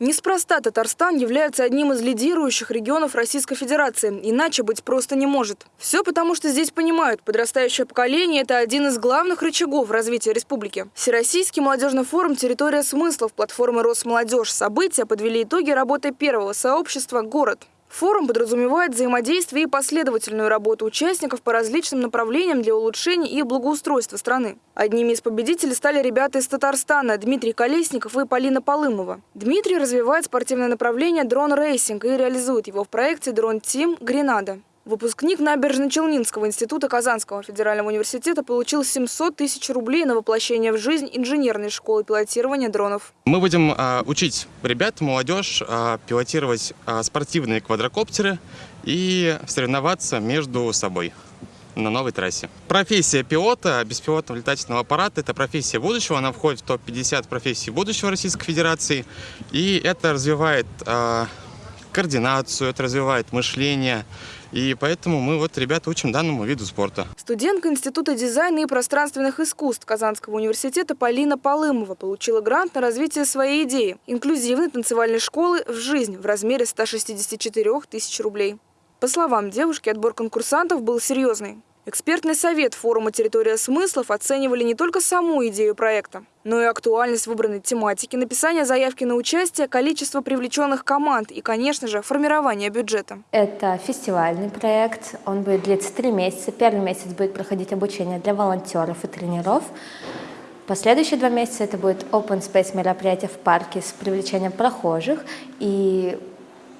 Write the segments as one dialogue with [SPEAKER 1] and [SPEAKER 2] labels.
[SPEAKER 1] Неспроста Татарстан является одним из лидирующих регионов Российской Федерации. Иначе быть просто не может. Все потому, что здесь понимают, подрастающее поколение – это один из главных рычагов развития республики. Всероссийский молодежный форум «Территория смыслов» платформы «Росмолодежь» события подвели итоги работы первого сообщества «Город». Форум подразумевает взаимодействие и последовательную работу участников по различным направлениям для улучшения и благоустройства страны. Одними из победителей стали ребята из Татарстана Дмитрий Колесников и Полина Полымова. Дмитрий развивает спортивное направление drone racing и реализует его в проекте «Drone Team Гренада». Выпускник Набережно-Челнинского института Казанского федерального университета получил 700 тысяч рублей на воплощение в жизнь инженерной школы пилотирования дронов.
[SPEAKER 2] Мы будем а, учить ребят, молодежь а, пилотировать а, спортивные квадрокоптеры и соревноваться между собой на новой трассе. Профессия пилота беспилотного летательного аппарата – это профессия будущего. Она входит в топ-50 профессий будущего Российской Федерации. И это развивает а, координацию, это развивает мышление. И поэтому мы вот ребята учим данному виду спорта.
[SPEAKER 1] Студентка Института дизайна и пространственных искусств Казанского университета Полина Полымова получила грант на развитие своей идеи – инклюзивной танцевальной школы в жизнь в размере 164 тысяч рублей. По словам девушки, отбор конкурсантов был серьезный. Экспертный совет форума «Территория смыслов» оценивали не только саму идею проекта, но и актуальность выбранной тематики, написание заявки на участие, количество привлеченных команд и, конечно же, формирование бюджета.
[SPEAKER 3] Это фестивальный проект, он будет длиться три месяца. Первый месяц будет проходить обучение для волонтеров и тренеров. Последующие два месяца это будет open space мероприятие в парке с привлечением прохожих и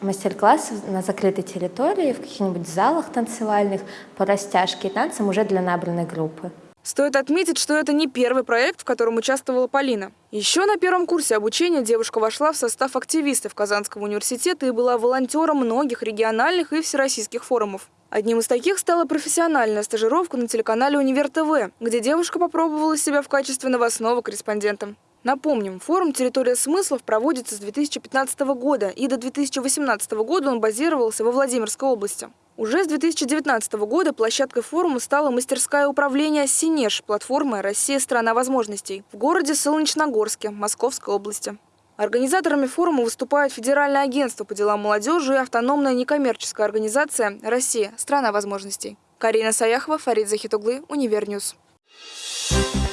[SPEAKER 3] мастер-класс на закрытой территории, в каких-нибудь залах танцевальных по растяжке и танцам уже для набранной группы.
[SPEAKER 1] Стоит отметить, что это не первый проект, в котором участвовала Полина. Еще на первом курсе обучения девушка вошла в состав активистов Казанского университета и была волонтером многих региональных и всероссийских форумов. Одним из таких стала профессиональная стажировка на телеканале «Универ ТВ», где девушка попробовала себя в качестве новостного корреспондента. Напомним, форум «Территория смыслов» проводится с 2015 года, и до 2018 года он базировался во Владимирской области. Уже с 2019 года площадкой форума стала мастерская управления «Синеж» платформы «Россия – страна возможностей» в городе Солнечногорске, Московской области. Организаторами форума выступают Федеральное агентство по делам молодежи и автономная некоммерческая организация «Россия – страна возможностей». Карина Саяхова, Фарид Захитуглы, Univer News. Thank you.